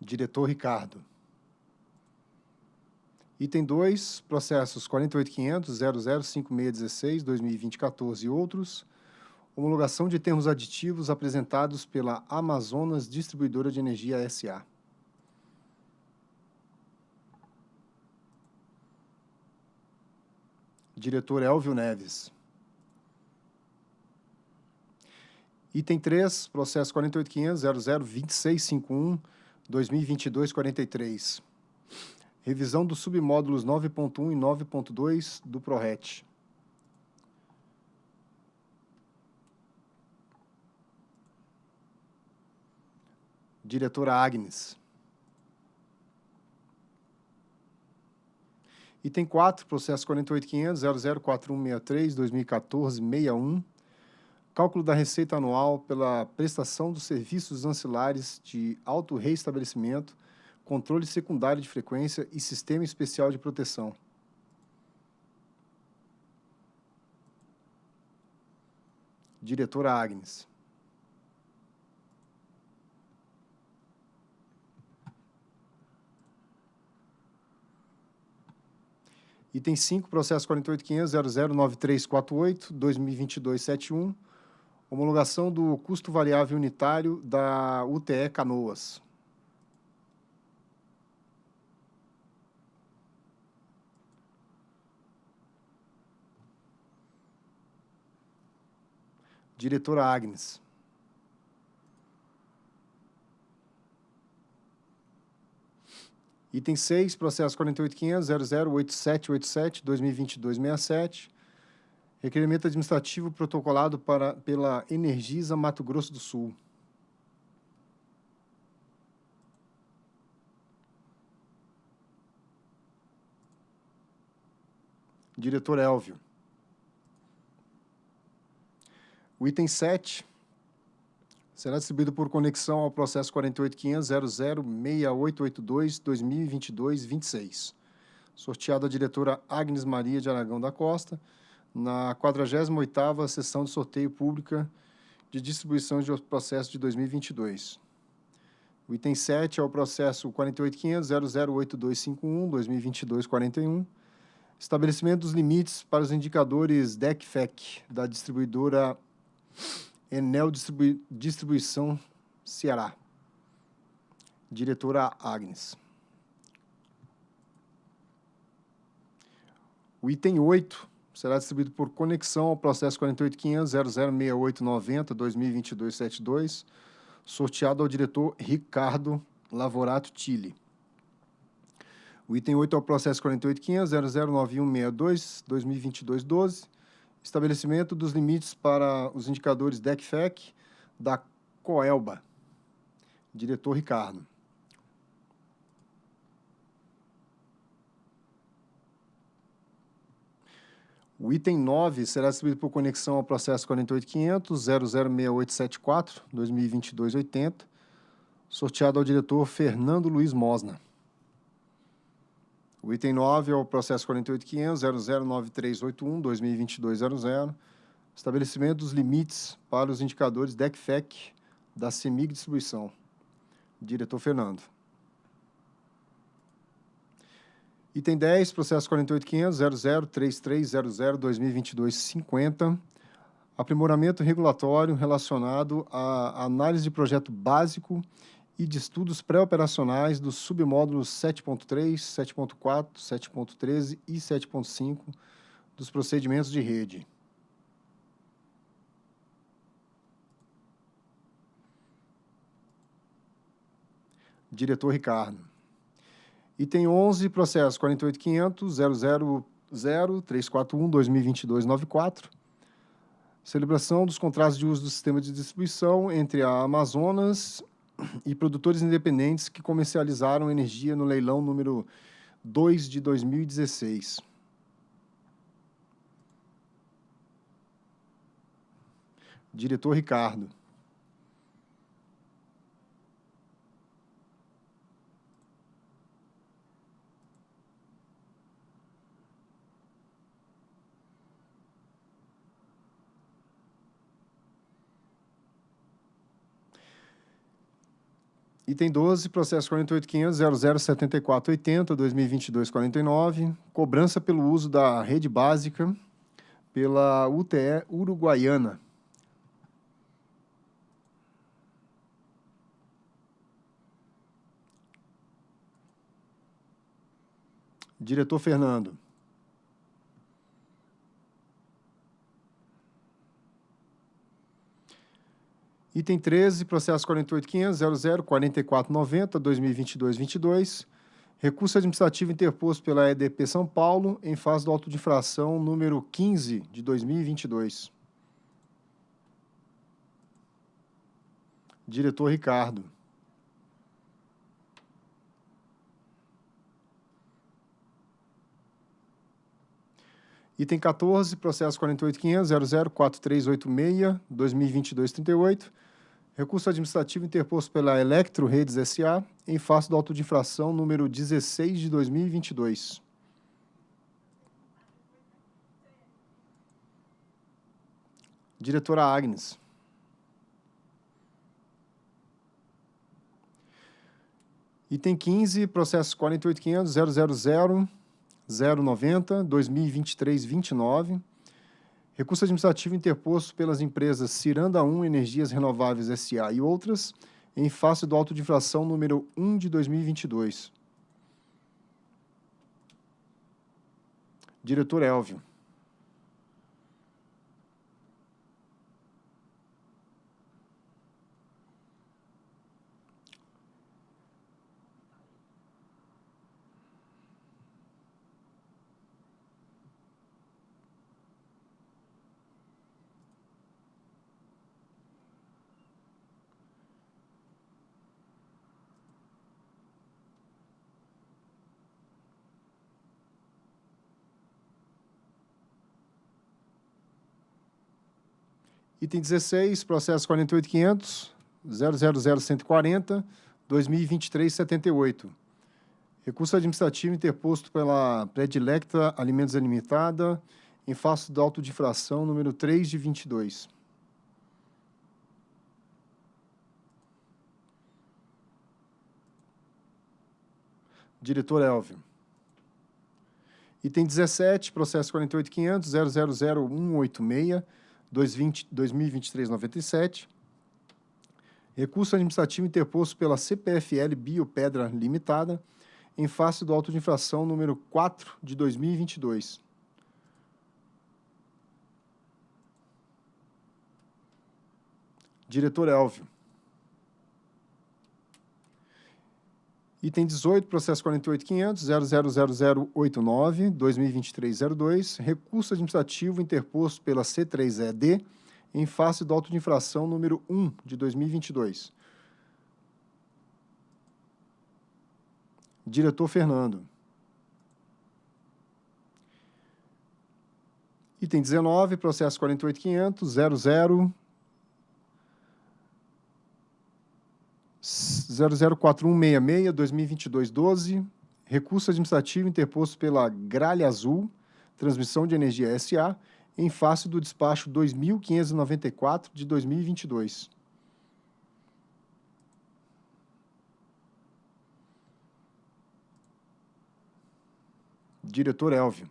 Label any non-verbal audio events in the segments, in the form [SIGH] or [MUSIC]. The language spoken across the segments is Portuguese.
Diretor Ricardo. Item 2, processos 48500, 005616, 2020, 14 e outros. Homologação de termos aditivos apresentados pela Amazonas Distribuidora de Energia S.A. Diretor Elvio Neves. Item 3, processo 48500, 002651, 2022-43. Revisão dos submódulos 9.1 e 9.2 do PRORET. Diretora Agnes. Item 4, processo 48500, 004163, 2014, 61 cálculo da receita anual pela prestação dos serviços ancilares de auto-reestabelecimento, controle secundário de frequência e sistema especial de proteção. Diretora Agnes. Item 5, processo 48.500.009348, 2022-71, Homologação do custo variável unitário da UTE Canoas. Diretora Agnes. Item 6, processo 48.500.008787-2022-67, Requerimento administrativo protocolado para, pela Energisa Mato Grosso do Sul. Diretor Elvio. O item 7 será distribuído por conexão ao processo 48.500.006882-2022-26. Sorteado a diretora Agnes Maria de Aragão da Costa, na 48ª sessão de sorteio pública de distribuição de processos de 2022. O item 7 é o processo 48.500.008251-2022-41, estabelecimento dos limites para os indicadores DECFEC da distribuidora Enel Distribu Distribuição Ceará. Diretora Agnes. O item 8 será distribuído por conexão ao processo 48.500.006890-2022-72, sorteado ao diretor Ricardo Lavorato Tille. O item 8 é o processo 48.500.009162-2022-12, estabelecimento dos limites para os indicadores DECFEC da Coelba. Diretor Ricardo. O item 9 será distribuído por conexão ao processo 48.500.006874, 2022-80, sorteado ao diretor Fernando Luiz Mosna. O item 9 é o processo 48.500.009381, 2022-00, estabelecimento dos limites para os indicadores DECFEC da CEMIG Distribuição. Diretor Fernando. Item 10, processo 48.500.003300.2022-50, aprimoramento regulatório relacionado à análise de projeto básico e de estudos pré-operacionais dos submódulos 7.3, 7.4, 7.13 e 7.5 dos procedimentos de rede. Diretor Ricardo. Item 11, processo 48.500.000.341.2022.94. Celebração dos contratos de uso do sistema de distribuição entre a Amazonas e produtores independentes que comercializaram energia no leilão número 2 de 2016. Diretor Ricardo. Item 12, processo 48.500.007480, 2022-49, cobrança pelo uso da rede básica pela UTE Uruguaiana. Diretor Fernando. Item 13, processo 48.500.004490, 2022-22, recurso administrativo interposto pela EDP São Paulo em fase do auto de infração número 15 de 2022. Diretor Ricardo. Item 14, processo 48.500.004386, 2022-38, recurso administrativo interposto pela Electro Redes S.A. em face do auto de infração número 16 de 2022. Diretora Agnes. Item 15, processo 48.500.000 090, 2023, 29. Recurso administrativo interposto pelas empresas Ciranda 1 Energias Renováveis S.A. e outras, em face do auto de infração número 1 de 2022. Diretor Elvio. Item 16, processo 48.500, 000140, 2023-78. Recurso administrativo interposto pela Predilecta Alimentos Limitada em face do auto de infração número 3 de 22. Diretor Elvio. Item 17, processo 48.500, 000186, 2023-97, recurso administrativo interposto pela CPFL Biopedra Limitada, em face do auto de infração número 4 de 2022. Diretor Elvio. Item 18, processo 48.500.00089, 2023-02, recurso administrativo interposto pela C3ED em face do auto de infração número 1 de 2022. Diretor Fernando. Item 19, processo 48.500.00 004166, 2022-12, recurso administrativo interposto pela Gralha Azul, Transmissão de Energia SA, em face do despacho 2594 de 2022. Diretor Elvio.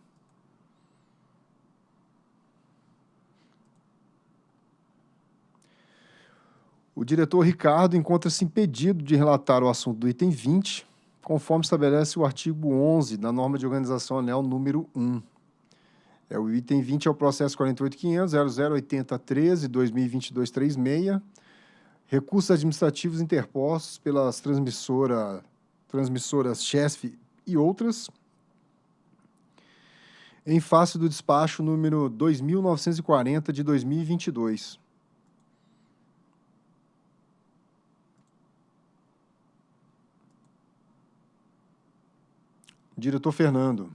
O diretor Ricardo encontra-se impedido de relatar o assunto do item 20, conforme estabelece o artigo 11 da norma de organização anel número 1. É, o item 20 é o processo 48.500.008013-2022-36, recursos administrativos interpostos pelas transmissora, transmissoras CHESF e outras, em face do despacho número 2.940 de 2022. Diretor Fernando.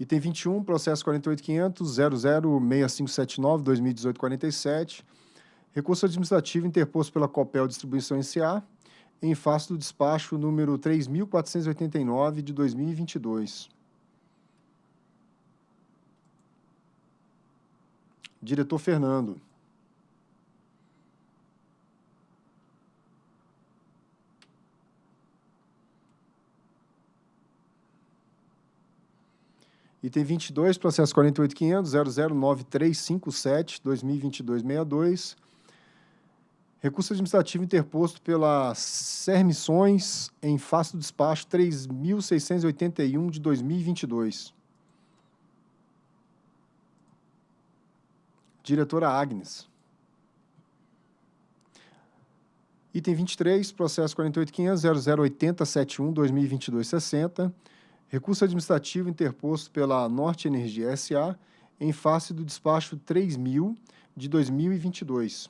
Item 21, processo 48.500.006579, 2018-47, recurso administrativo interposto pela Copel Distribuição S.A., em face do despacho número 3.489 de 2022. Diretor Fernando. Item 22, processo 48.500.009357, 2022-62. Recurso administrativo interposto pela Sermissões em face do despacho 3.681 de 2022. Diretora Agnes. Item 23, processo 48.500.008071, 2022-60. Recurso administrativo interposto pela Norte Energia SA em face do despacho 3000 de 2022.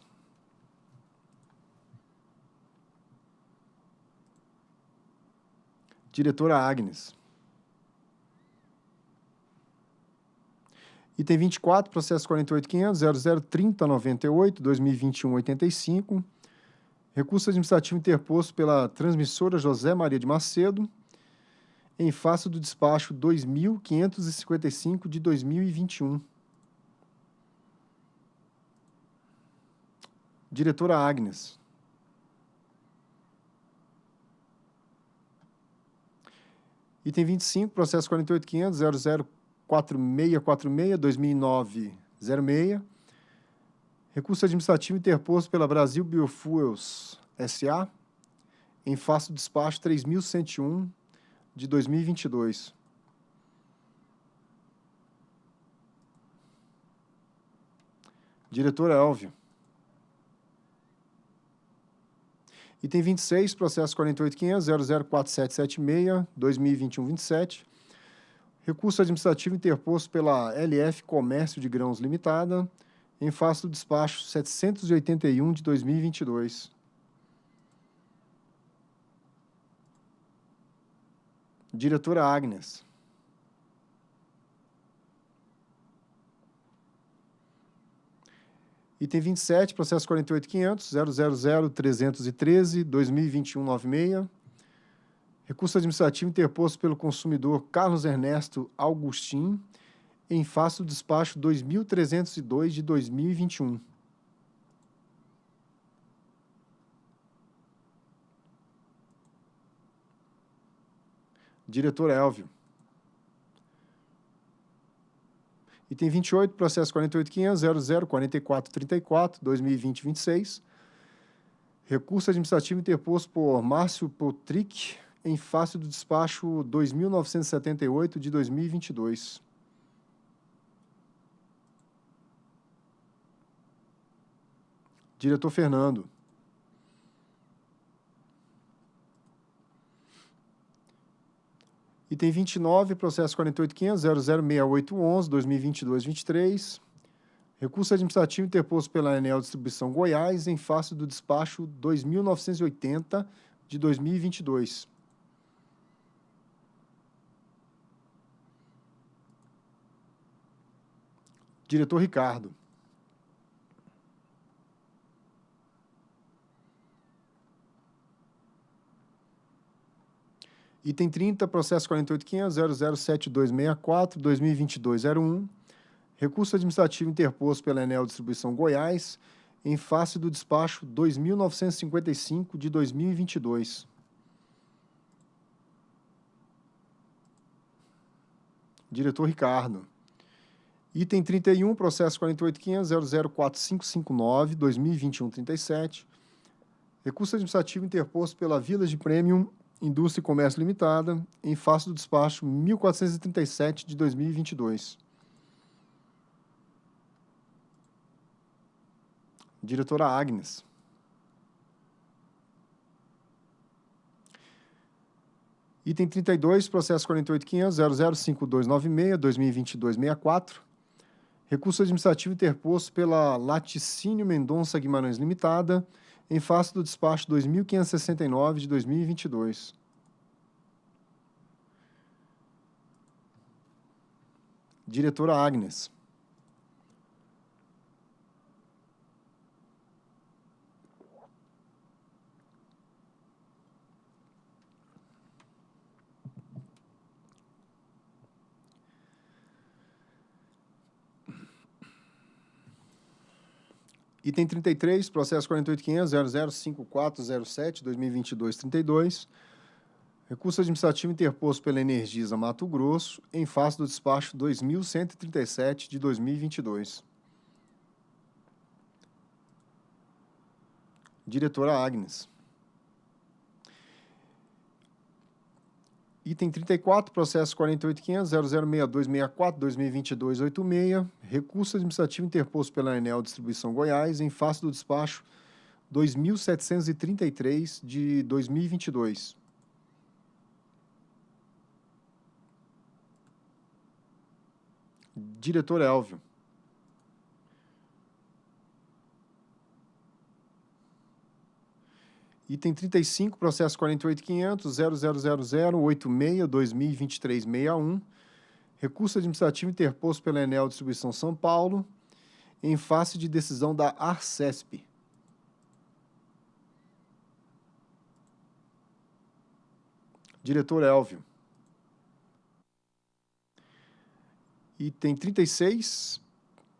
Diretora Agnes. Item 24, processo 48.500.003098, 2021-85. Recurso administrativo interposto pela transmissora José Maria de Macedo, em face do despacho 2.555 de 2021. Diretora Agnes. Item 25, processo 48.500.004646-2009-06. Recurso administrativo interposto pela Brasil Biofuels S.A. em face do despacho 3.101 de 2022. Diretor Elvio. Item 26, processo 48.500.004776, 2021-27. Recurso administrativo interposto pela LF Comércio de Grãos Limitada, em face do despacho 781 de 2022. Diretora Agnes. Item 27, processo 48.500.000.313, 2021-96. Recurso administrativo interposto pelo consumidor Carlos Ernesto Augustin, em face do despacho 2.302 de 2021. Diretor Elvio. Item 28, processo 48.500.004434, 2020-26. Recurso administrativo interposto por Márcio Potrick em face do despacho 2.978 de 2022. Diretor Fernando. Item 29, processo 48.500.006811, 2022-23. Recurso administrativo interposto pela Enel Distribuição Goiás em face do despacho 2.980 de 2022. Diretor Ricardo. Item 30, processo 48.500.007264, 2022-01. Recurso administrativo interposto pela Enel Distribuição Goiás, em face do despacho 2.955 de 2022. Diretor Ricardo. Item 31, processo 48.500.004559, 2021-37. Recurso administrativo interposto pela Village Premium Indústria e Comércio Limitada, em face do despacho 1437 de 2022. Diretora Agnes. Item 32, processo 48.500.005296, 2022-64. Recurso administrativo interposto pela Laticínio Mendonça Guimarães Limitada, em face do despacho 2569 de 2022. Diretora Agnes. Item 33, processo 48.500.005407-2022-32. Recurso administrativo interposto pela Energisa Mato Grosso em face do despacho 2137 de 2022. Diretora Agnes. Item 34, processo 48.500.006264-2022-86, recurso administrativo interposto pela Enel Distribuição Goiás em face do despacho 2.733 de 2022. Diretor Elvio. Item 35, processo 48.500.000086-2023-61, recurso administrativo interposto pela Enel Distribuição São Paulo, em face de decisão da Arcesp. Diretor Elvio. Item 36,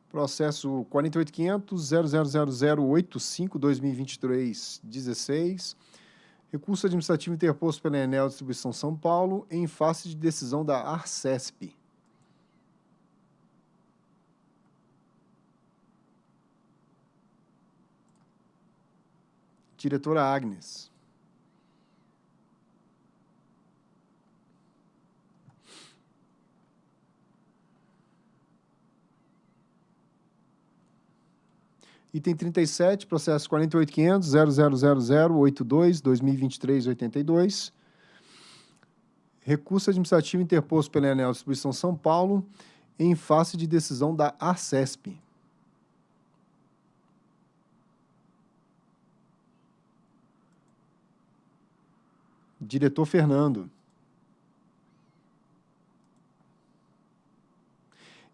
processo 48.500.000085-2023-16, recurso administrativo interposto pela Enel Distribuição São Paulo em face de decisão da Arcesp. Diretora Agnes. Item 37, processo 48.500.000082-2023-82. Recurso administrativo interposto pela Enel Distribuição São Paulo em face de decisão da Arcesp. Diretor Fernando.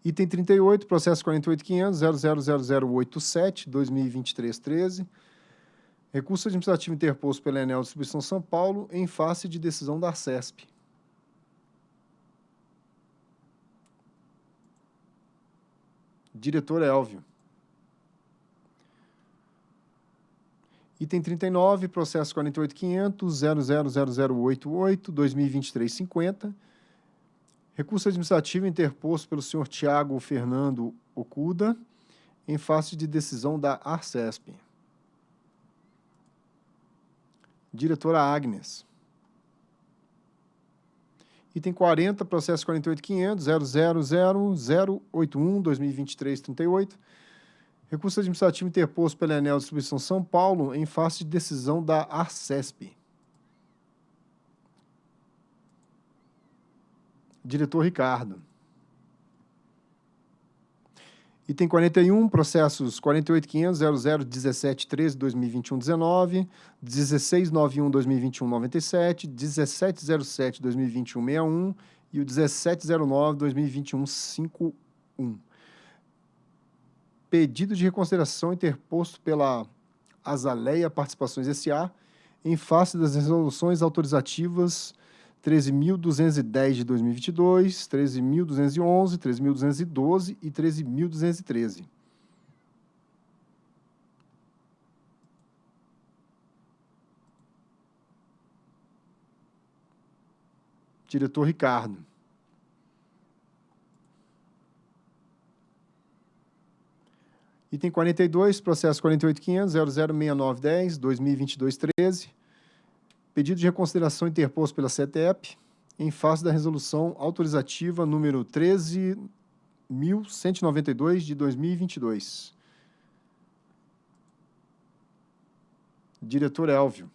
Item 38, processo 48.500.000087-2023-13. Recurso administrativo interposto pela Enel Distribuição São Paulo em face de decisão da Arcesp. Diretor Elvio. Item 39, processo 48.500.000088-2023-50. Recurso administrativo interposto pelo senhor Tiago Fernando Okuda, em face de decisão da Arcesp. Diretora Agnes. Item 40, processo 48.500.000.081-2023-38. Recurso administrativo interposto pela Enel Distribuição São Paulo em face de decisão da Arcesp. Diretor Ricardo. Item 41, processos 48.500.001713-2021-19, 1691-2021-97, 1707-2021-61 e o 1709-2021-51. Pedido de reconsideração interposto pela Azaleia Participações S.A. em face das resoluções autorizativas 13.210 de 2022, 13.211, 13.212 e 13.213. Diretor Ricardo. Item 42, processo 48.500.006910, 2022-13 Pedido de reconsideração interposto pela CETEP em face da resolução autorizativa número 13.192 de 2022. Diretor Elvio.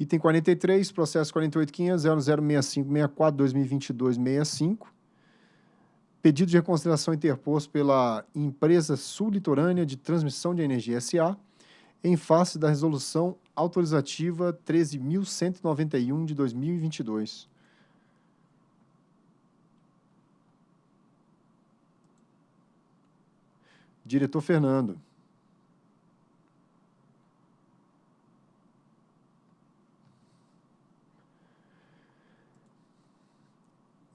Item 43, processo 48.500.006564-2022-65 Pedido de reconsideração interposto pela Empresa Sul-Litorânea de Transmissão de Energia S.A., em face da resolução autorizativa 13.191 de 2022. Diretor Fernando.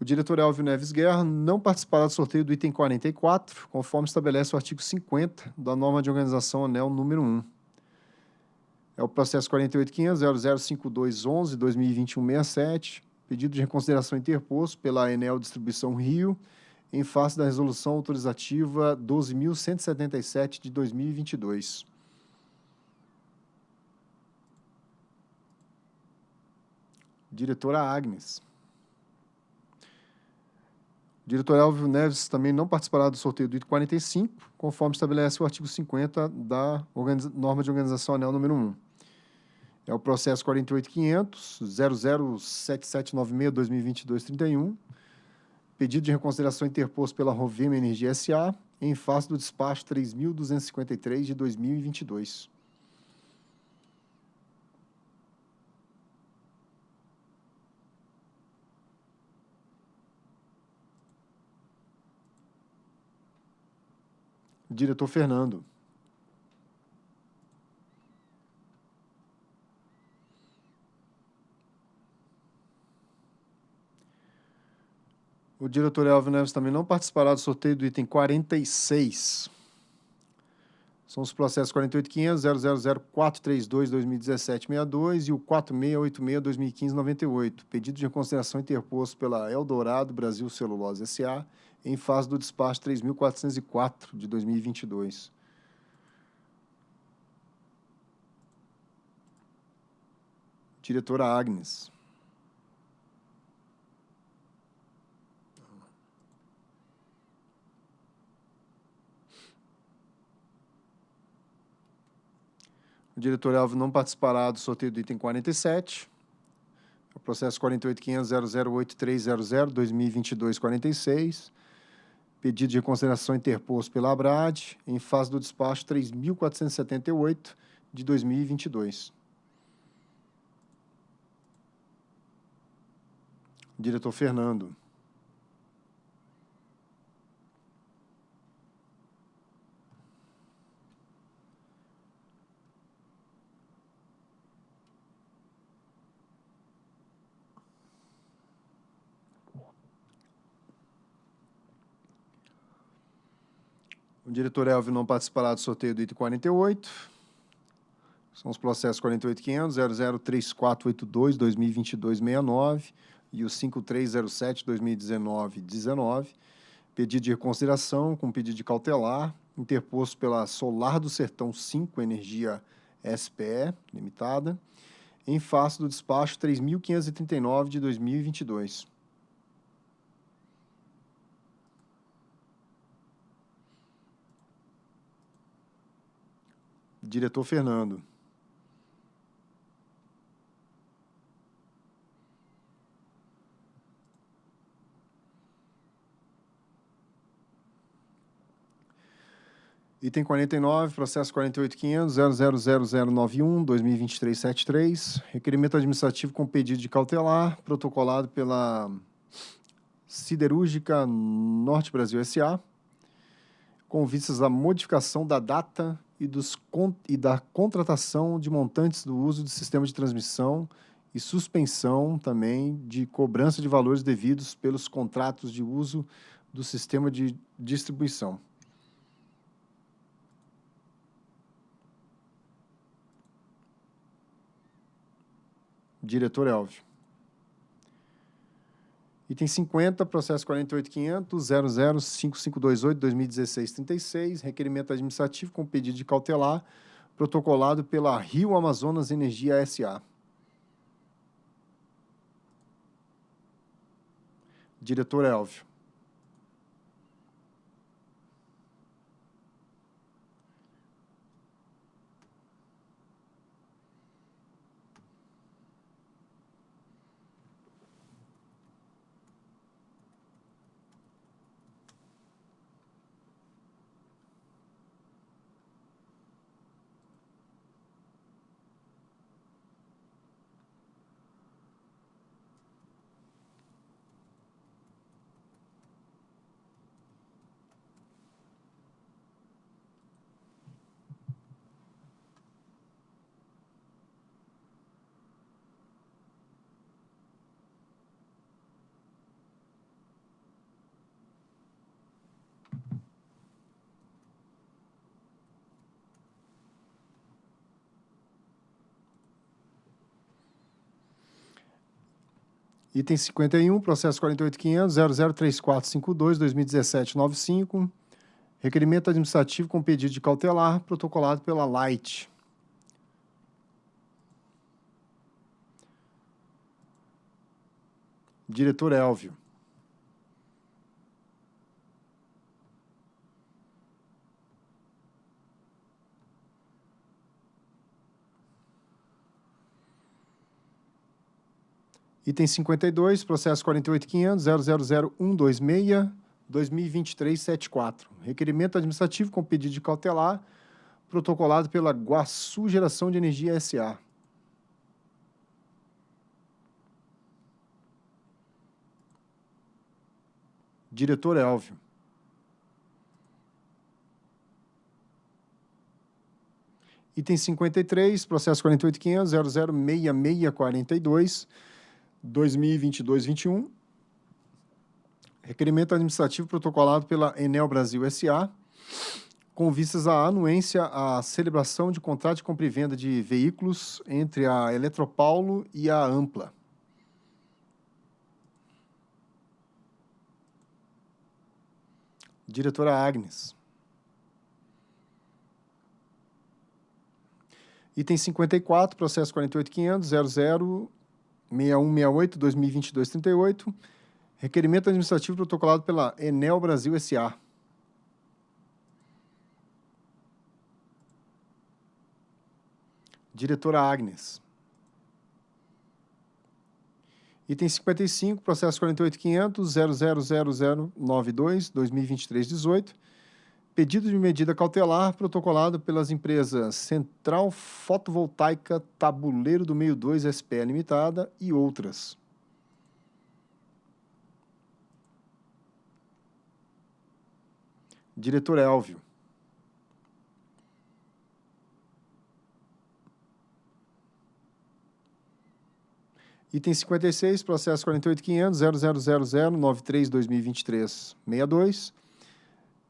Diretor Elvio Neves Guerra não participará do sorteio do item 44, conforme estabelece o artigo 50 da norma de organização ANEL número 1. É o processo 48.500.005211.2021.67, pedido de reconsideração interposto pela Enel Distribuição Rio, em face da resolução autorizativa 12.177 de 2022. Diretora Agnes. O diretor Elvio Neves também não participará do sorteio do item 45, conforme estabelece o artigo 50 da norma de organização anel número 1. É o processo 48.500, 007796-2022-31, pedido de reconsideração interposto pela Rovema Energia S.A., em face do despacho 3.253 de 2022. Diretor Fernando. O diretor Elvio Neves também não participará do sorteio do item 46. São os processos 48.500.000.432.2017.62 e o 4686.2015.98, pedido de reconsideração interposto pela Eldorado Brasil Celulose S.A., em fase do despacho 3.404 de 2022. Diretora Agnes. O diretor Elvio não participará do sorteio do item 47. O processo 48.500.008.300.2022.46. Pedido de reconsideração interposto pela ABRAD, em fase do despacho 3.478 de 2022. Diretor Fernando. O diretor Elvio não participará do sorteio do item 48. São os processos 48.500.003482.2022.69 e o 5307.2019.19. Pedido de reconsideração com pedido de cautelar, interposto pela Solar do Sertão 5 Energia SPE, limitada, em face do despacho 3.539 de 2022. Diretor Fernando. Item 49, processo 48.500.000091.2023.73, requerimento administrativo com pedido de cautelar, protocolado pela Siderúrgica Norte Brasil S.A., com vistas à modificação da data e, dos, e da contratação de montantes do uso de sistema de transmissão e suspensão também de cobrança de valores devidos pelos contratos de uso do sistema de distribuição. Diretor Elvio. Item 50, processo 48.500.005528.2016.36, requerimento administrativo com pedido de cautelar, protocolado pela Rio Amazonas Energia S.A. Diretor Elvio. Item 51, processo 48.500.003452-2017-95. Requerimento administrativo com pedido de cautelar, protocolado pela Light. Diretor Elvio. Item 52, processo 48.500.000126-2023-74. Requerimento administrativo com pedido de cautelar, protocolado pela Guaçu Geração de Energia S.A. Diretor Elvio. Item 53, processo 48.500.006642, 2022-21. Requerimento administrativo protocolado pela Enel Brasil S.A., com vistas à anuência à celebração de contrato de compra e venda de veículos entre a Eletropaulo e a Ampla. Diretora Agnes. Item 54, processo 48.500.006168-2022-38. Requerimento administrativo protocolado pela Enel Brasil S.A. Diretora Agnes. Item 55, processo 48.500.000092-2023-18. Pedido de medida cautelar protocolado pelas empresas Central Fotovoltaica Tabuleiro do Meio 2 SPE Limitada e outras. Diretor Elvio. Item 56, processo 48.500.000093-2023-62.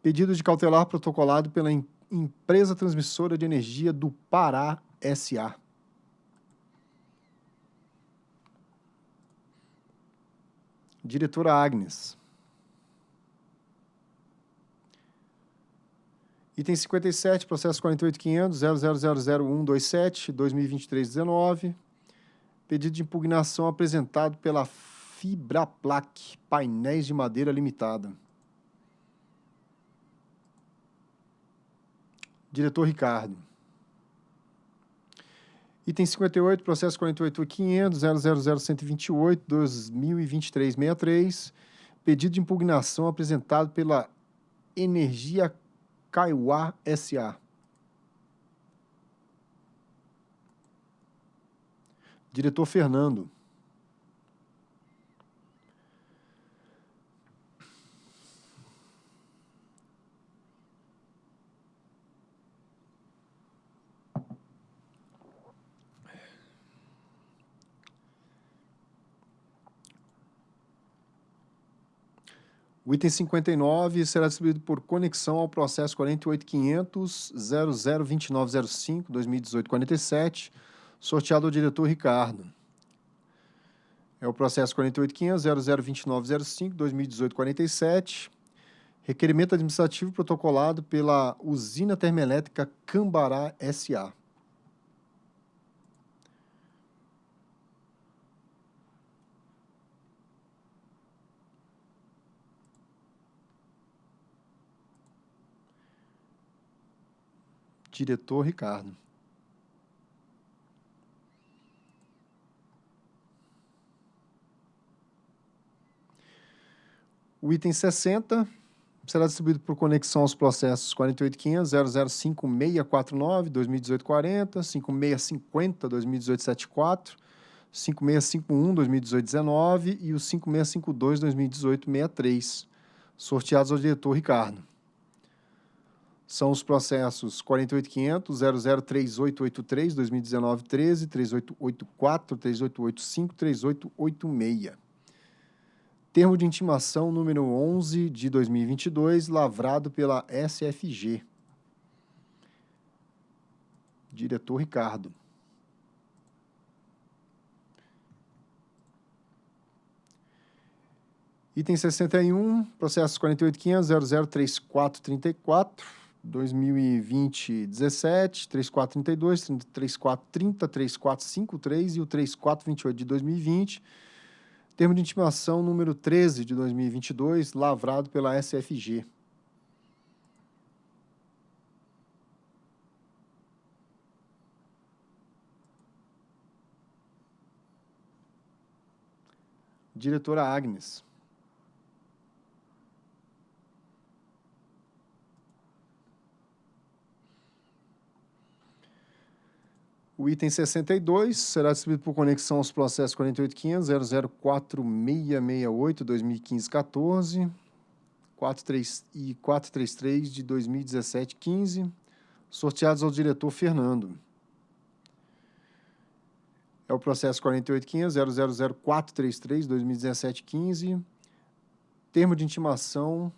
Pedido de cautelar protocolado pela em, Empresa Transmissora de Energia do Pará S.A. Diretora Agnes. Item 57, processo 48.500.00000127-2023-19 Pedido de impugnação apresentado pela Fibraplac Painéis de Madeira Limitada. Diretor Ricardo. Item 58, processo 48.500.000.128.2023.63. Pedido de impugnação apresentado pela Energia Kaiowá S.A. Diretor Fernando. O item 59 será distribuído por conexão ao processo 48.500.002905-2018-47, sorteado ao diretor Ricardo. É o processo 48.500.002905-2018-47, requerimento administrativo protocolado pela Usina Termoelétrica Cambará S.A. Diretor Ricardo. O item 60 será distribuído por conexão aos processos 48.500.005649-2018-40, 5650-2018-74, 5651-2018-19 e o 5652-2018-63, sorteados ao diretor Ricardo. São os processos 48.500.003883-2019-13, 3884, 3885, 3886 termo de intimação número 11 de 2022, lavrado pela SFG. Diretor Ricardo. Item 61, processo 48.500.003434, 2020 17, 3432, 3430, 3453 e o 3428 de 2020. Termo de intimação número 13 de 2022, lavrado pela SFG. Diretora Agnes. O item 62 será distribuído por conexão aos processos 48.500.004668, 2015-14, 43 e 433 de 2017-15, sorteados ao diretor Fernando. É o processo 48.500.000433, 2017-15, termo de intimação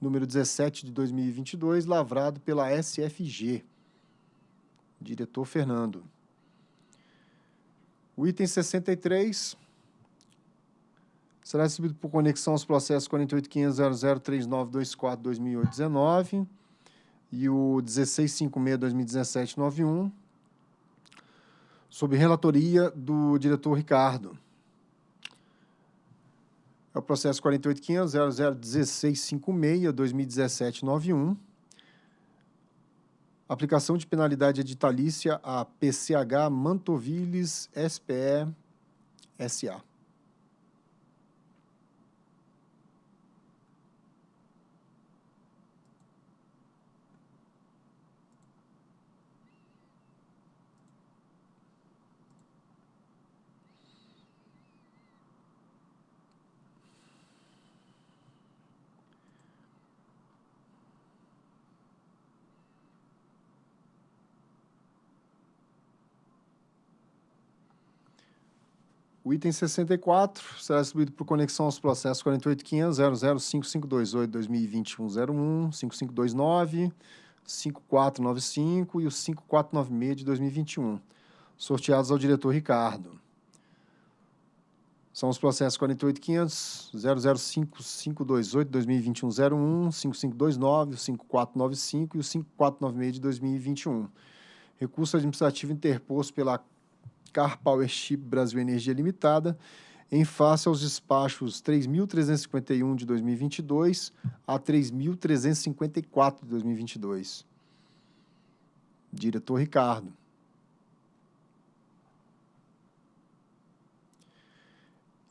número 17 de 2022, lavrado pela SFG. Diretor Fernando. O item 63 será recebido por conexão aos processos 48.500.003924.2008-19 e o 1656-2017-91, sob relatoria do diretor Ricardo. É o processo 48.500.001656.2017-91, Aplicação de penalidade editalícia a PCH Mantoviles SPE SA. O item 64 será distribuído por conexão aos processos 48.500.005528.2021.01, 5529, 5495 e o 5496 de 2021, sorteados ao diretor Ricardo. São os processos 48.500.005528.2021.01, 5529, o 5495 e o 5496 de 2021. Recurso administrativo interposto pela Car Powership Brasil Energia Limitada, em face aos despachos 3.351 de 2022 a 3.354 de 2022. Diretor Ricardo.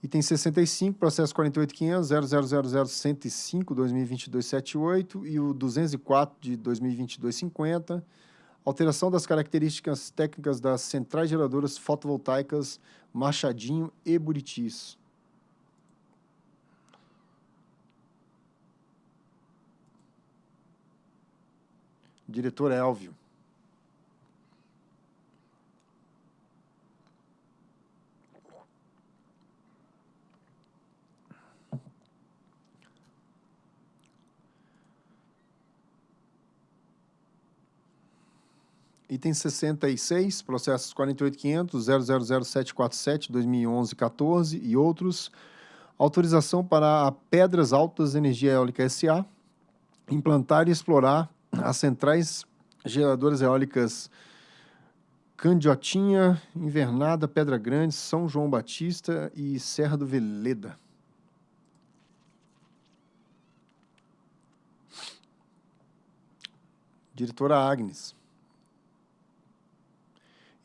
Item 65, processo 48.500.0000.105.2022.78 e o 204 de 2022.50, alteração das características técnicas das centrais geradoras fotovoltaicas Machadinho e Buritis. Diretor Elvio. Item 66, processos 48.500, 000747, 2011-14 e outros. Autorização para a Pedras Altas Energia Eólica S.A. implantar e explorar as centrais geradoras eólicas Candiotinha, Invernada, Pedra Grande, São João Batista e Serra do Veleda. Diretora Agnes.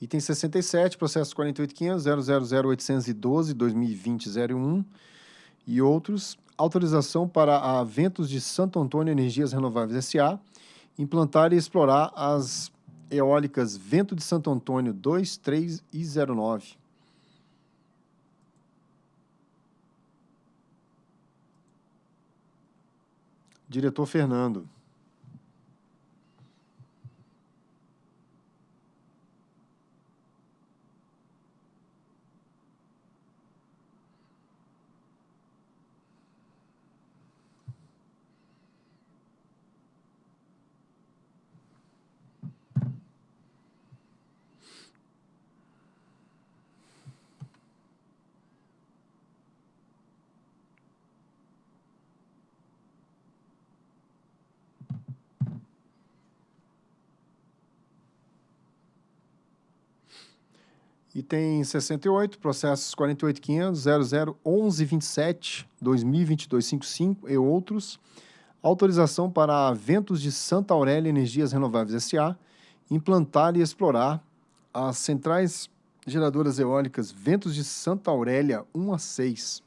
Item 67, processo 48.500.000.812.2020.01 e outros. Autorização para a Ventos de Santo Antônio Energias Renováveis S.A. implantar e explorar as eólicas Vento de Santo Antônio 2, 3 e 09. Diretor Fernando. Item 68, processos 48.500, 001127, 2022-55 e outros. Autorização para Ventos de Santa Aurélia Energias Renováveis S.A. implantar e explorar as centrais geradoras eólicas Ventos de Santa Aurélia 1 a 6.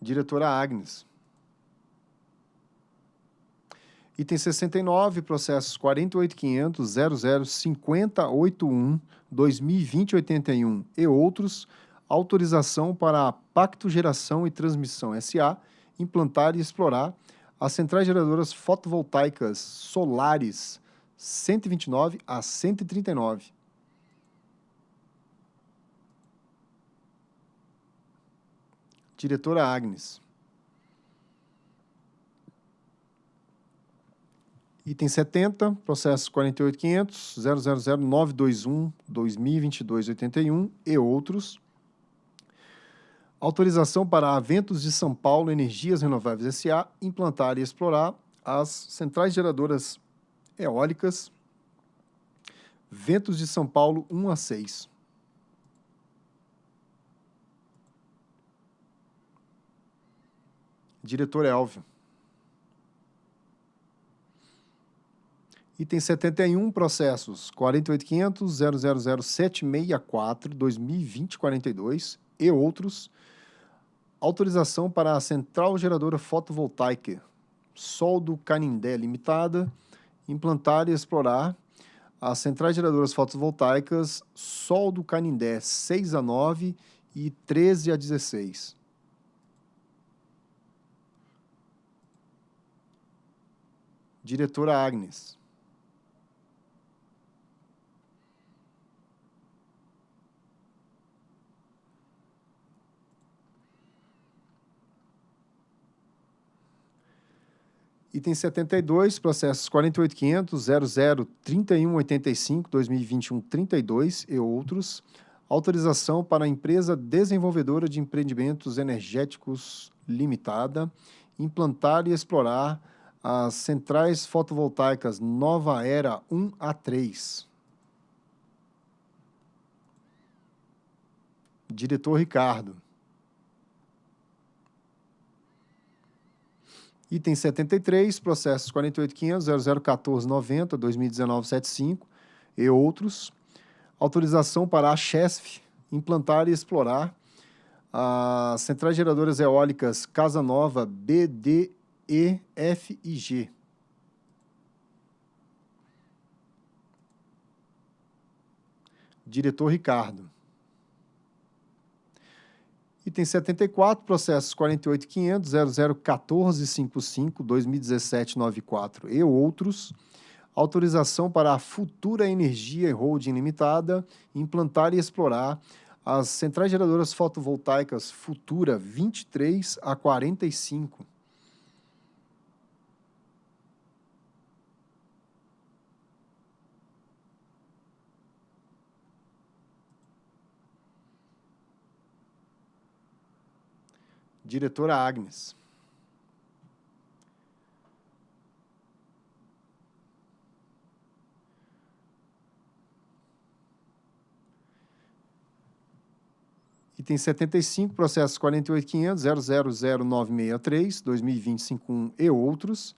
Diretora Agnes. Item 69, processos 48.500, 005081, 2020-81 e outros, autorização para a Pacto Geração e Transmissão SA implantar e explorar as centrais geradoras fotovoltaicas solares 129 a 139. Diretora Agnes. Item 70, processo 48500, 000 2022 81 e outros. Autorização para Ventos de São Paulo Energias Renováveis S.A. implantar e explorar as centrais geradoras eólicas Ventos de São Paulo 1 a 6. Diretor Elvio. Item 71, processos 48.500, 000764, 2020, 42 e outros. Autorização para a Central Geradora Fotovoltaica Sol do Canindé Limitada, implantar e explorar as centrais geradoras fotovoltaicas Sol do Canindé 6 a 9 e 13 a 16. Diretora Agnes. Item 72, processos 48.500, 003185, 2021 32 e outros. Autorização para a empresa desenvolvedora de empreendimentos energéticos limitada implantar e explorar as centrais fotovoltaicas Nova Era 1 a 3. Diretor Ricardo. Item 73, processos 48.500, 001490, 2019-75 e outros. Autorização para a CHESF implantar e explorar as centrais geradoras eólicas Casa Nova B, D, E, F e G. Diretor Ricardo. Item 74, processos 48.500, 001455, 2017-94 e outros. Autorização para a Futura Energia Holding Limitada implantar e explorar as centrais geradoras fotovoltaicas Futura 23 a 45. Diretora Agnes. Item 75, processo 48.500, 000963, 2020 e outros.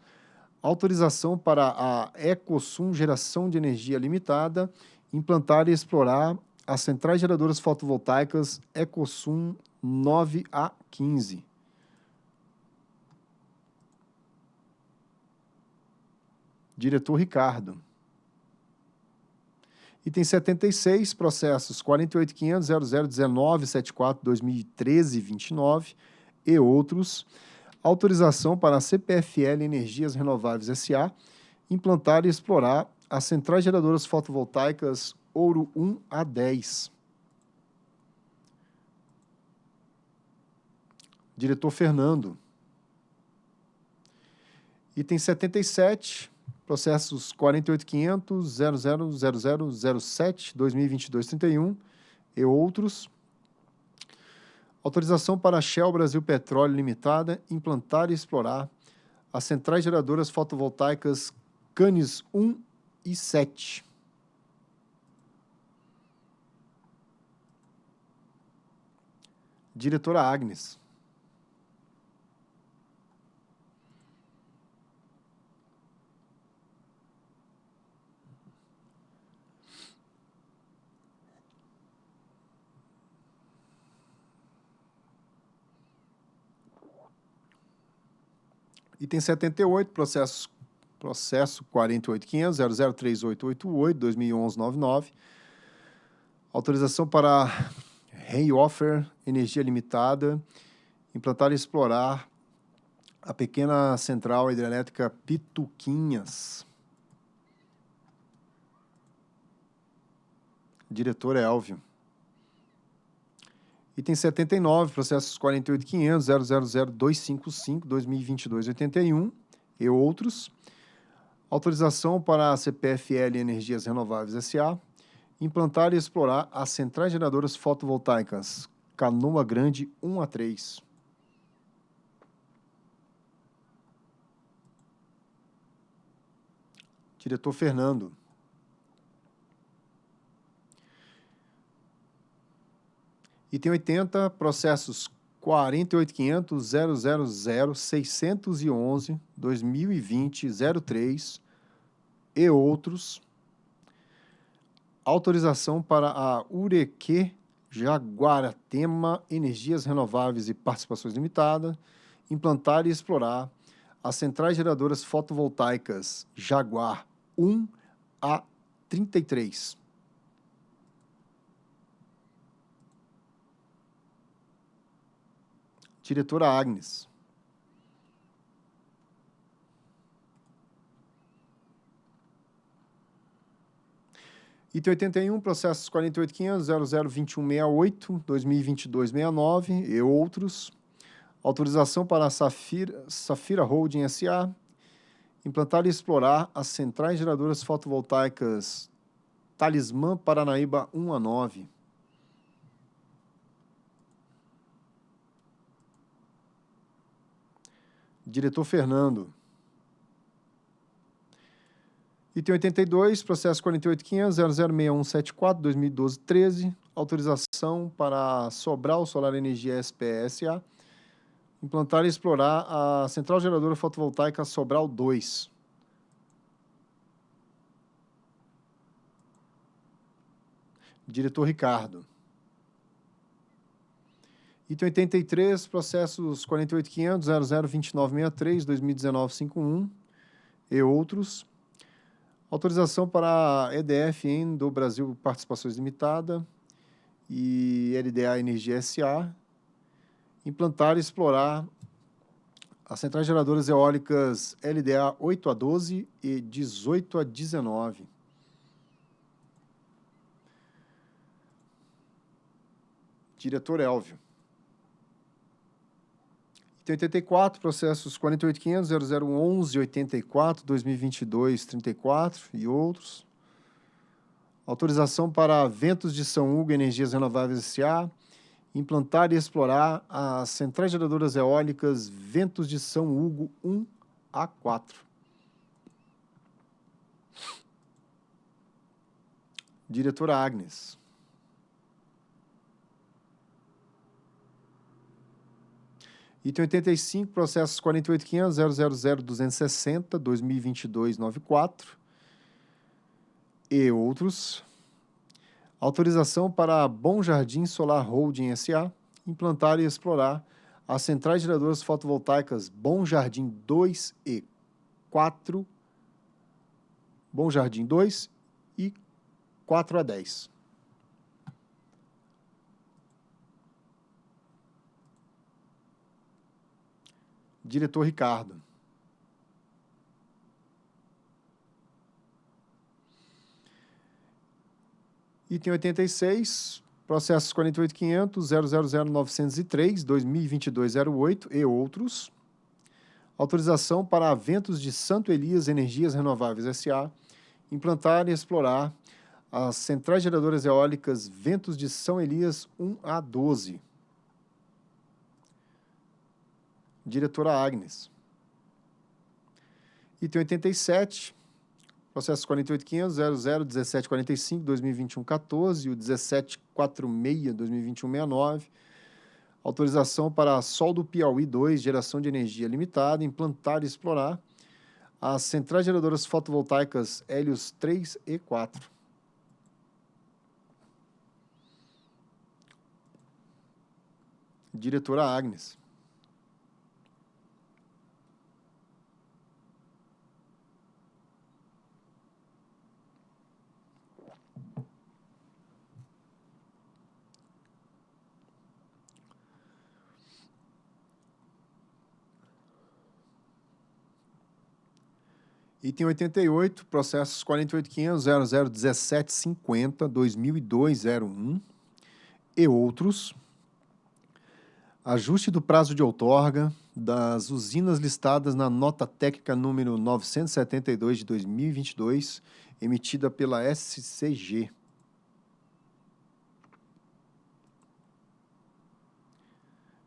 Autorização para a Ecosum Geração de Energia Limitada implantar e explorar as centrais geradoras fotovoltaicas Ecosum 9 a 15. Diretor Ricardo. Item 76, processos 48.500.0019.74.2013.29 e outros. Autorização para a CPFL Energias Renováveis S.A. implantar e explorar as centrais geradoras fotovoltaicas Ouro 1 a 10. Diretor Fernando. Item 77, processos 48.500, 000007, 2022-31 e outros. Autorização para a Shell Brasil Petróleo Limitada implantar e explorar as centrais geradoras fotovoltaicas Canes 1 207. Diretora Agnes. Item 78, processos, processo 48.500.003888, 2011-99. Autorização para Reinoffer Energia Limitada implantar e explorar a pequena central hidrelétrica Pituquinhas. Diretor Elvio. Item 79, processos 48.500.000.255.2022.81 e outros. Autorização para a CPFL Energias Renováveis S.A. implantar e explorar as centrais geradoras fotovoltaicas Canoa Grande 1 a 3. Diretor Fernando. Item 80, processos 48.500.000.611.2020.03 e outros. Autorização para a Ureque Jaguaratema Energias Renováveis e Participações Limitada implantar e explorar as centrais geradoras fotovoltaicas Jaguar 1 a 33. Diretora Agnes. Item 81, processos 48.500.002168, 2022-69 e outros. Autorização para a Safira, Safira Holding S.A. implantar e explorar as centrais geradoras fotovoltaicas Talismã Paranaíba 1 a 9. Diretor Fernando. Item 82, processo 48.500.006174.2012-13, autorização para Sobral Solar Energia SPSA, implantar e explorar a central geradora fotovoltaica Sobral 2. Diretor Ricardo. Item 83, processos 48.500.002963.2019-51 e outros. Autorização para EDF do Brasil Participações Limitada e LDA Energia SA implantar e explorar as centrais geradoras eólicas LDA 8 a 12 e 18 a 19. Diretor Elvio. Item 84, processos 48.500.0011.84, 2022-34 e outros. Autorização para Ventos de São Hugo Energias Renováveis S.A. implantar e explorar as centrais geradoras eólicas Ventos de São Hugo 1 a 4. Diretora Agnes. Item 85, processos 48.500.000.260.2022.94 e outros. Autorização para a Bom Jardim Solar Holding S.A. implantar e explorar as centrais geradoras fotovoltaicas Bom Jardim 2 e 4, Bom Jardim 2 e 4 a 10. Diretor Ricardo. Item 86, processos 48.500, 000.903, 2022-08 e outros. Autorização para Ventos de Santo Elias Energias Renováveis S.A. implantar e explorar as centrais geradoras eólicas Ventos de São Elias 1 a 12. Diretora Agnes. Item 87, Processos 48.500, 00, 1745, 2021, 14 e o 1746, 2021, 69. Autorização para Sol do Piauí 2, geração de energia limitada, implantar e explorar as centrais geradoras fotovoltaicas Hélios 3 e 4. Diretora Agnes. Item 88, processos 48.500, 001750, 2002-01 e outros. Ajuste do prazo de outorga das usinas listadas na nota técnica número 972 de 2022, emitida pela SCG.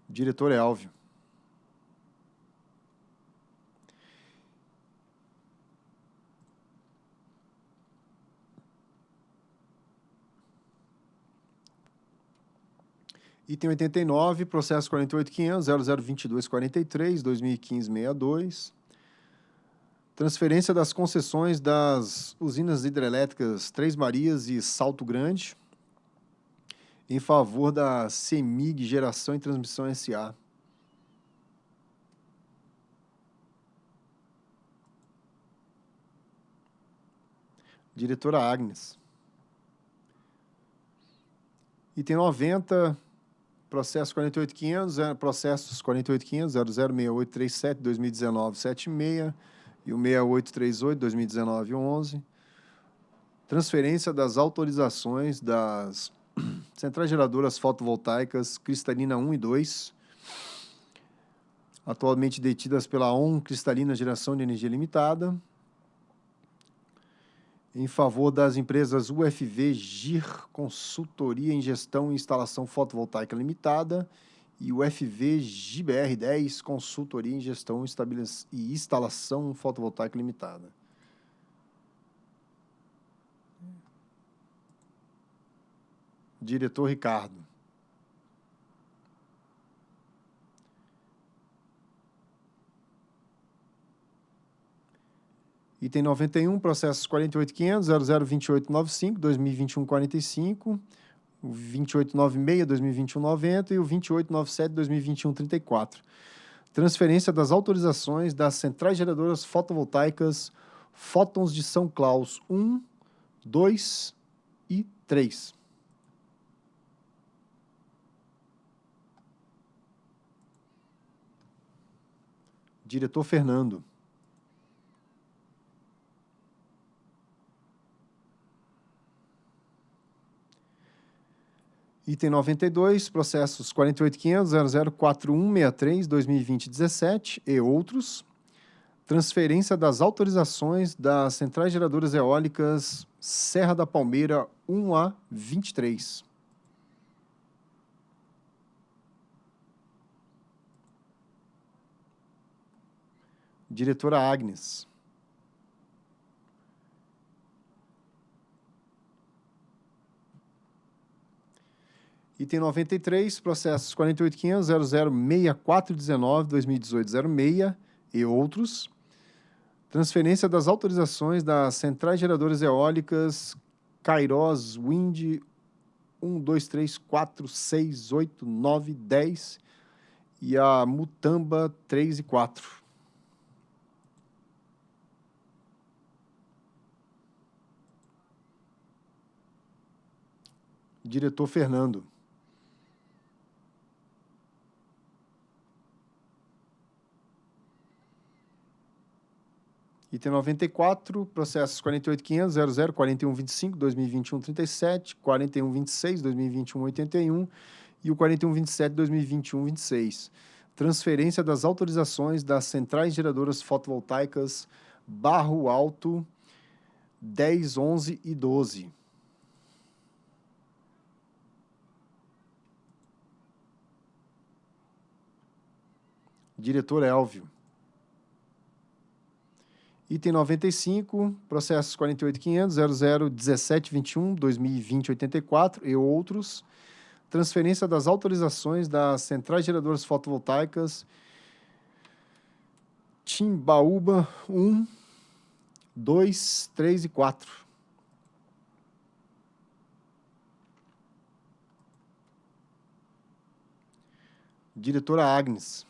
Diretor é Elvio. Item 89, processo 48500, 002243, 2015-62. Transferência das concessões das usinas hidrelétricas Três Marias e Salto Grande em favor da CEMIG Geração e Transmissão SA. Diretora Agnes. Item 90, Processo 48.500, é, processos 48.500, 006837, 2019, 76 e o 6838, 2019, 11. Transferência das autorizações das [CLEARS THROAT] centrais geradoras fotovoltaicas Cristalina 1 e 2, atualmente detidas pela ON Cristalina Geração de Energia Limitada, em favor das empresas UFV GIR Consultoria em Gestão e Instalação Fotovoltaica Limitada e UFV GBR 10 Consultoria em Gestão e Instalação Fotovoltaica Limitada. Diretor Ricardo. Item 91, processos 48.500, 002895, 2021 45, o 2896, 2021 90 e o 2897, 2021 34. Transferência das autorizações das centrais geradoras fotovoltaicas Fótons de São Claus 1, 2 e 3. Diretor Fernando. Item 92, processos 48.500.004163, 2020-17 e outros. Transferência das autorizações das centrais geradoras eólicas Serra da Palmeira 1A 23. Diretora Agnes. Item 93, processos 48.500.006419-2018-06 e outros. Transferência das autorizações das centrais geradoras eólicas Kairos Wind 1, 2, 3, 4, 6, 8, 9, 10 e a Mutamba 3 e 4. Diretor Fernando. Item 94, processos 48.500, 00, 4125, 2021, 37, 4126, 2021, 81 e o 4127, 2021, 26. Transferência das autorizações das centrais geradoras fotovoltaicas Barro Alto 10, 11 e 12. Diretor Elvio. Item 95, processos 48.500, 00 1721, 2020 84 e outros. Transferência das autorizações das centrais geradoras fotovoltaicas Timbaúba 1, 2, 3 e 4. Diretora Agnes.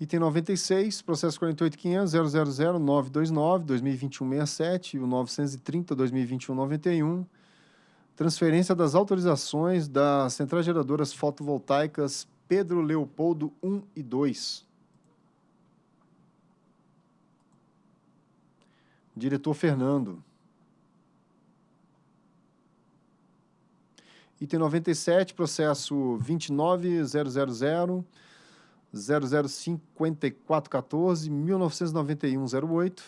Item 96, processo 48.500.000.929, 2021-67 e o 930-2021-91, transferência das autorizações das centrais geradoras fotovoltaicas Pedro Leopoldo 1 e 2. Diretor Fernando. Item 97, processo 29000 005414, 1991-08,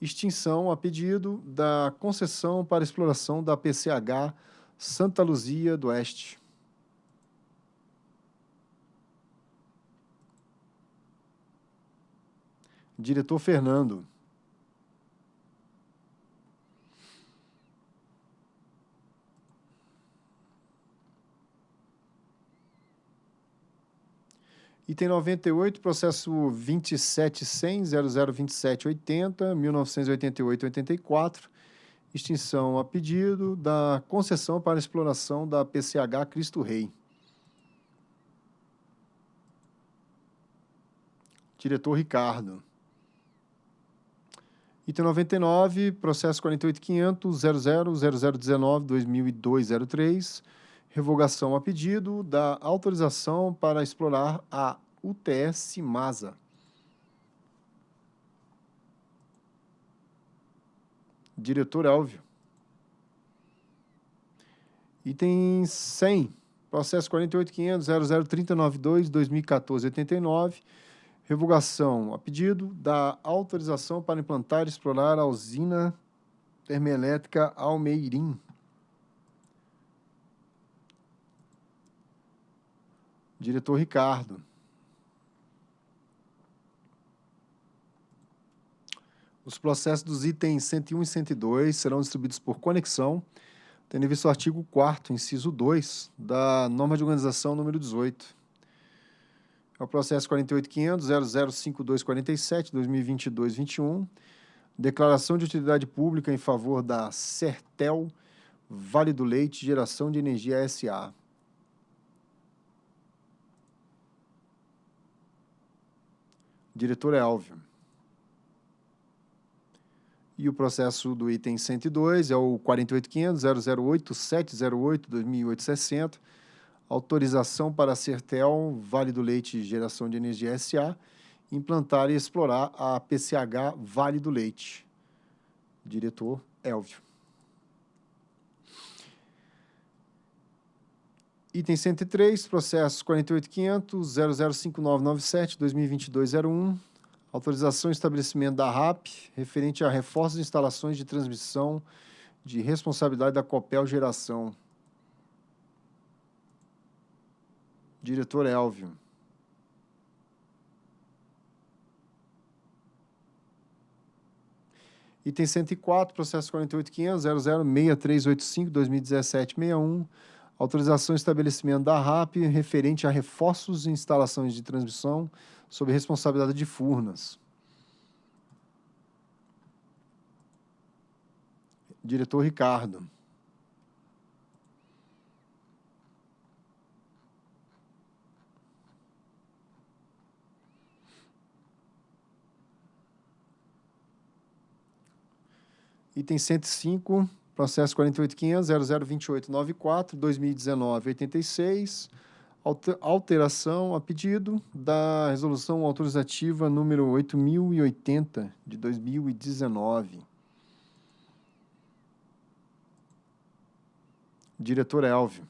extinção a pedido da concessão para exploração da PCH Santa Luzia do Oeste. Diretor Fernando. Item 98, processo 27.100.002780, 1988-84, extinção a pedido da concessão para exploração da PCH Cristo Rei. Diretor Ricardo. Item 99, processo 48.500.00.0019.2002-03, revogação a pedido da autorização para explorar a UTS Masa. Diretor Elvio. Item 100, processo 48.500.003092.2014-89, revogação a pedido da autorização para implantar e explorar a usina termoelétrica Almeirim. Diretor Ricardo. Os processos dos itens 101 e 102 serão distribuídos por conexão, tendo visto o artigo 4 inciso 2, da norma de organização número 18. É o processo 48.500.005247, 2022-21, declaração de utilidade pública em favor da Sertel Vale do Leite Geração de Energia S.A., Diretor Elvio. E o processo do item 102 é o 48.500.008.708.2860, autorização para a Sertel Vale do Leite Geração de Energia S.A., implantar e explorar a PCH Vale do Leite. Diretor Elvio. Item 103, processo 48.500.005997.2022.01, autorização e estabelecimento da RAP, referente a reforços de instalações de transmissão de responsabilidade da Copel Geração. Diretor Elvio. Item 104, processo 48.500.006385.2017.61, autorização e estabelecimento da RAP referente a reforços e instalações de transmissão sob responsabilidade de Furnas. Diretor Ricardo. Item 105, processo 48.500.002894, 2019-86, alteração a pedido da resolução autorizativa número 8080 de 2019. Diretor Elvio.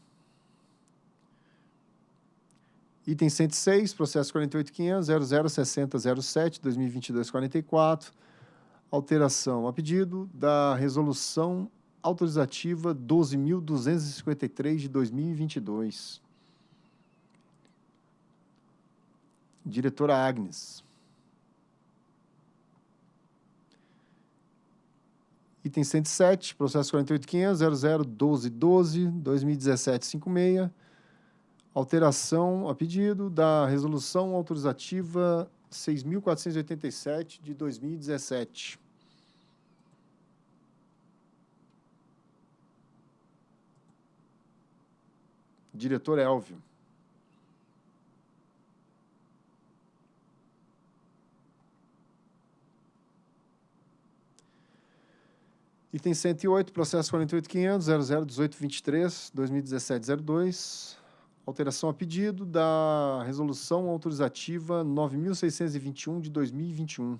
Item 106, processo 48.500.006007, 2022-44, alteração a pedido da resolução autorizativa 12.253 de 2022. Diretora Agnes. Item 107, processo 48.500, 001212, 2017-56. Alteração a pedido da resolução autorizativa 6.487 de 2017. Diretor Elvio. Item 108, processo 48.500, 001823, 2017-02. Alteração a pedido da resolução autorizativa 9.621 de 2021.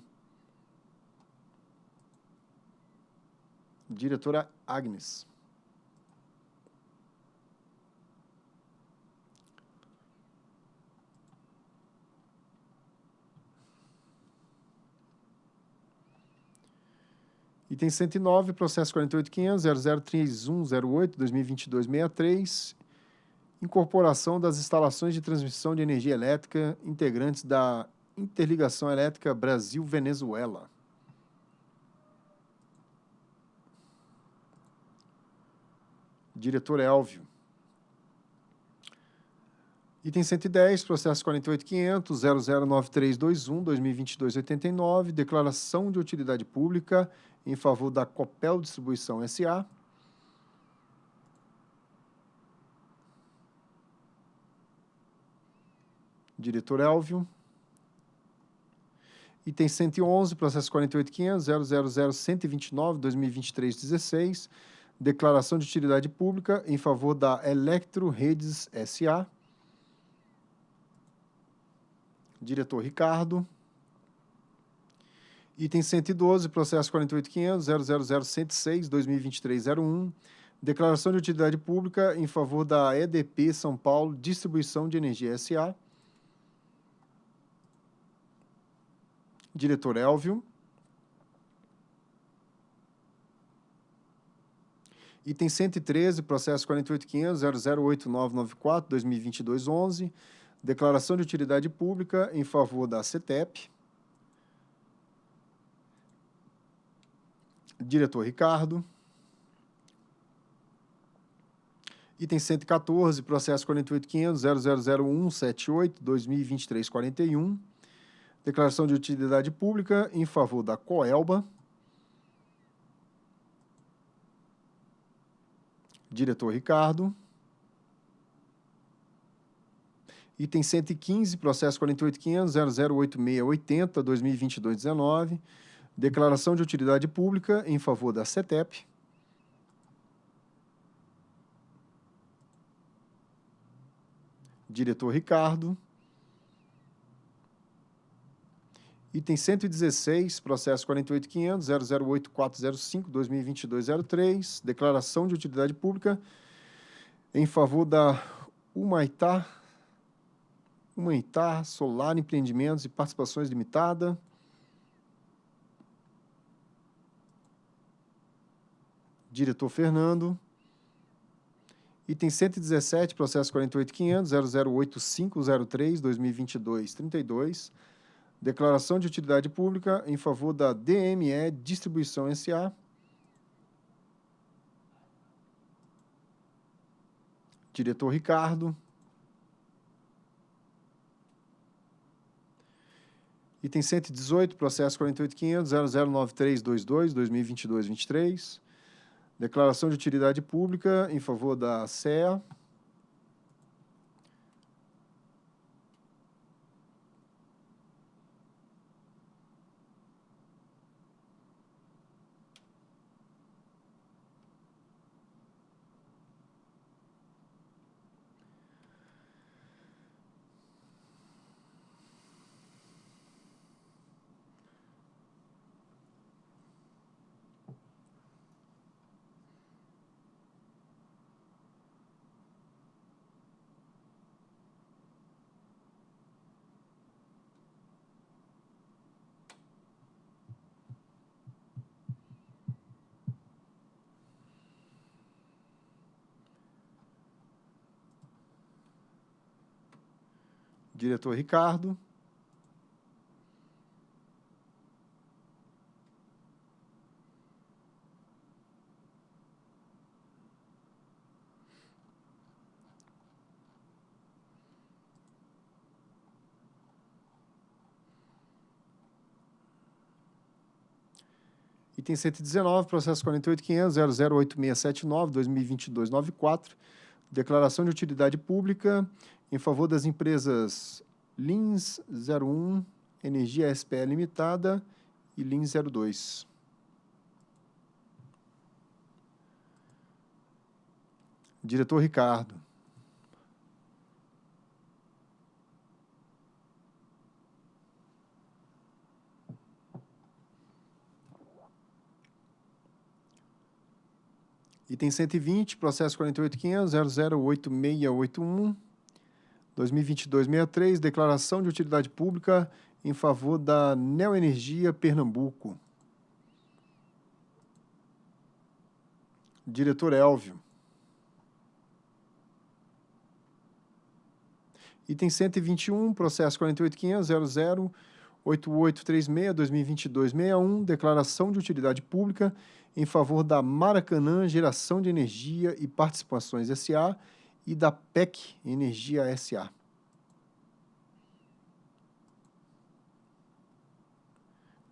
Diretora Agnes. Item 109, processo 48.500, 003108, 2022-63, incorporação das instalações de transmissão de energia elétrica integrantes da Interligação Elétrica Brasil-Venezuela. Diretor Elvio. Item 110, processo 48.500, 009321, 2022-89, declaração de utilidade pública em favor da Copel Distribuição S.A. Diretor Elvio. Item 111, processo 48.500, 000.129, 2023-16, declaração de utilidade pública em favor da Electro Redes S.A. Diretor Ricardo. Item 112, processo 48.500, 000.106, 2023-01, declaração de utilidade pública em favor da EDP São Paulo Distribuição de Energia S.A. Diretor Elvio. Item 113, processo 48.500, 008994, 2022-11, declaração de utilidade pública em favor da CETEP. Diretor Ricardo. Item 114, processo 48.500.000178, 2023-41. Declaração de utilidade pública em favor da Coelba. Diretor Ricardo. Item 115, processo 48.500.008680, 2022-19 Declaração de utilidade pública em favor da CETEP. Diretor Ricardo. Item 116, processo 48.500.008.405.2022-03, declaração de utilidade pública em favor da Humaitá, Humaitá Solar Empreendimentos e Participações Limitada, diretor Fernando. Item 117, processo 48.500.008503.2022-32, declaração de utilidade pública em favor da DME Distribuição S.A. Diretor Ricardo. Item 118, processo 48.500.009322.2022-23, Declaração de utilidade pública em favor da CEA. Diretor Ricardo. Item 119, processo 48.500.008679, 2022-94, declaração de utilidade pública em favor das empresas Lins 01, Energia SPE Limitada e Lins 02. Diretor Ricardo. Item 120, processo 48.500.008681, 2022-63, declaração de utilidade pública em favor da Neoenergia Pernambuco. Diretor Elvio. Item 121, processo 48.500.008836-2022-61, declaração de utilidade pública em favor da Maracanã Geração de Energia e Participações S.A. e da PEC Energia S.A.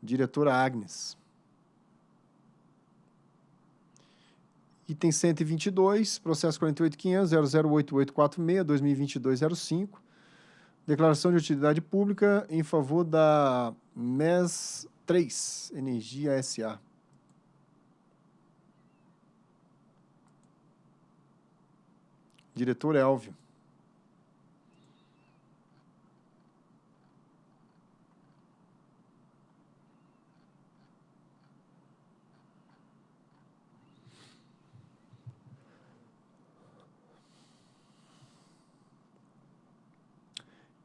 Diretora Agnes. Item 122, processo 48.500.008846-2022-05, declaração de utilidade pública em favor da MES 3, Energia S.A. Diretor Elvio.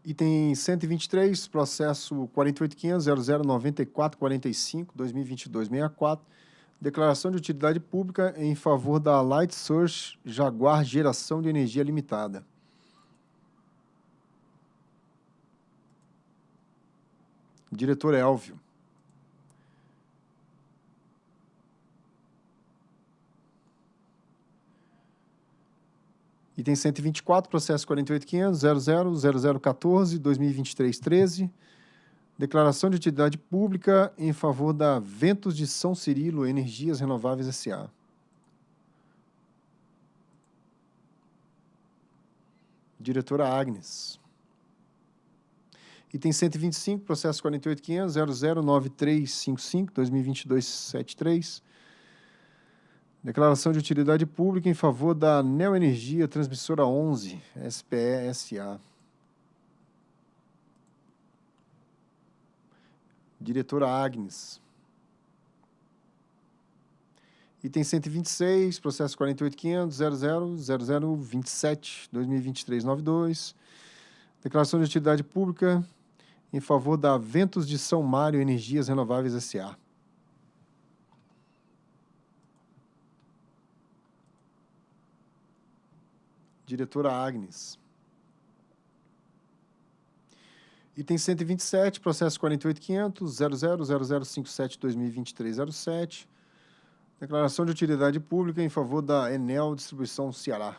Item 123, processo 48.500.009445-2022-64, declaração de utilidade pública em favor da Light Source Jaguar Geração de Energia Limitada. Diretor Elvio. Item 124, processo 48.500.00.0014.2023.13, declaração de utilidade pública em favor da Ventos de São Cirilo Energias Renováveis S.A. Diretora Agnes. Item 125, processo 48.500.009355.2022.73, Declaração de utilidade pública em favor da Neoenergia Transmissora 11, SPE-SA. Diretora Agnes. Item 126, processo 48.500.00.0027.2023.92. Declaração de utilidade pública em favor da Ventos de São Mário Energias Renováveis S.A. diretora Agnes. Item 127, processo 48.500.00.0057.2023.07, declaração de utilidade pública em favor da Enel Distribuição Ceará.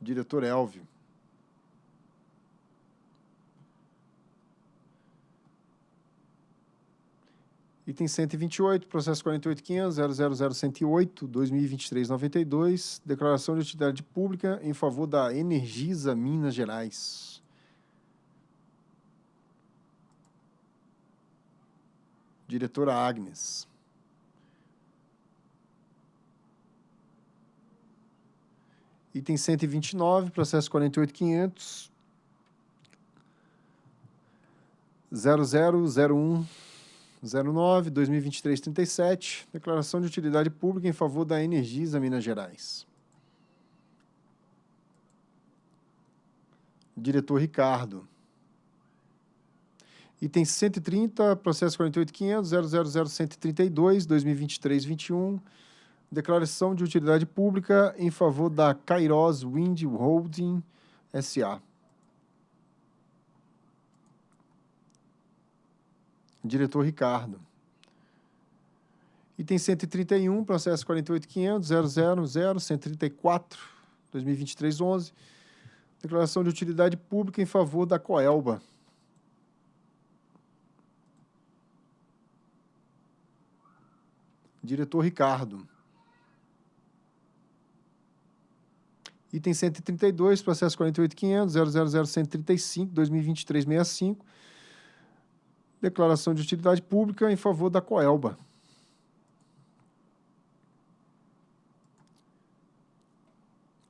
Diretor Elvio. Item 128, processo 48.500.000.108, 2023-92, declaração de utilidade pública em favor da Energisa Minas Gerais. Diretora Agnes. Item 129, processo 48.500, 0001 09, 2023, 37, declaração de utilidade pública em favor da Energisa Minas Gerais. Diretor Ricardo. Item 130, processo 48.500.000.132, 2023, 21, Declaração de utilidade pública em favor da Kairos Wind Holding S.A. Diretor Ricardo. Item 131, processo 48.500.000.134, 2023-11. Declaração de utilidade pública em favor da Coelba. Diretor Ricardo. Item 132, processo 48.500.000.135, 2023-65. Declaração de utilidade pública em favor da Coelba.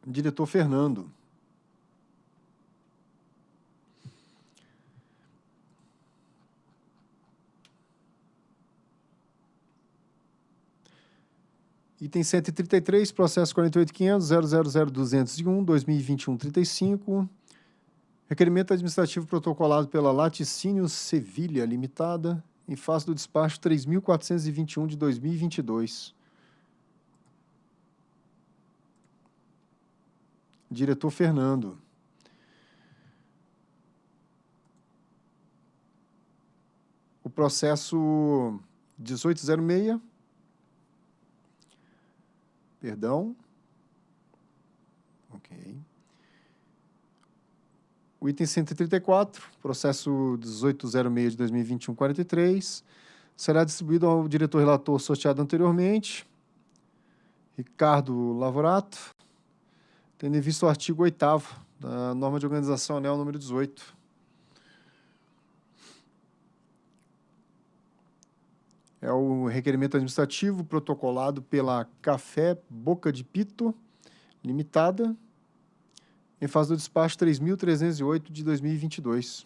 Diretor Fernando. Item 133, processo 48.500.000.201, 2021-35. Requerimento administrativo protocolado pela Laticínios Sevilha Limitada, em face do despacho 3.421 de 2022. Diretor Fernando. O processo 1806 Perdão. O item 134, processo 1806 de 2021, 43, será distribuído ao diretor relator sorteado anteriormente, Ricardo Lavorato, tendo em vista o artigo 8 da norma de organização anel número 18. É o requerimento administrativo protocolado pela Café Boca de Pito Limitada, em fase do despacho 3.308 de 2022.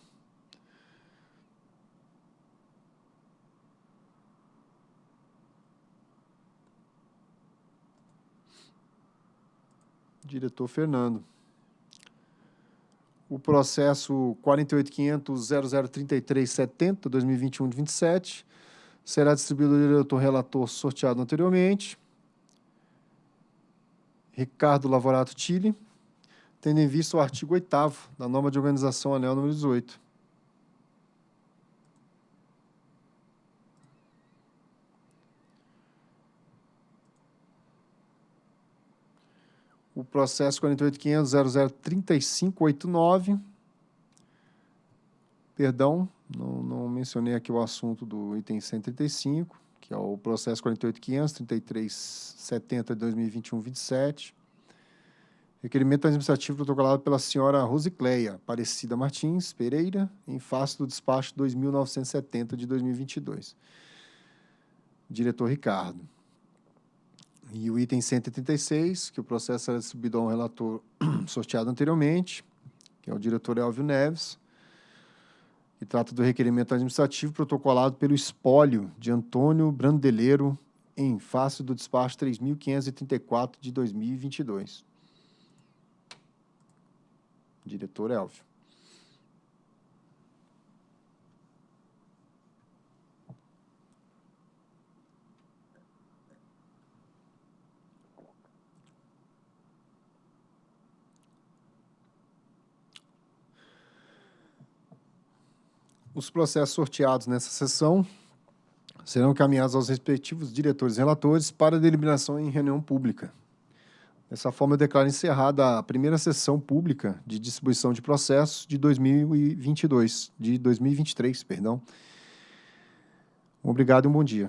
Diretor Fernando. O processo 48.500.0033.70, 2021 de 27, será distribuído ao diretor relator sorteado anteriormente, Ricardo Lavorato Tille, tendo em vista o artigo 8 da norma de organização anel número 18. O processo 48.500.003589, perdão, não, não mencionei aqui o assunto do item 135, que é o processo 48.500.3370 de 2021-27. Requerimento administrativo protocolado pela senhora Rosicleia Aparecida Martins Pereira, em face do despacho 2.970 de 2022. Diretor Ricardo. E o item 136, que o processo será distribuído ao relator [CLEARS THROAT] sorteado anteriormente, que é o diretor Elvio Neves, e trata do requerimento administrativo protocolado pelo espólio de Antônio Brandeleiro em face do despacho 3.534 de 2022. Diretor Elvio. Os processos sorteados nessa sessão serão encaminhados aos respectivos diretores e relatores para deliberação em reunião pública. Dessa forma, eu declaro encerrada a primeira sessão pública de distribuição de processos de 2022, de 2023, perdão. Obrigado e um bom dia.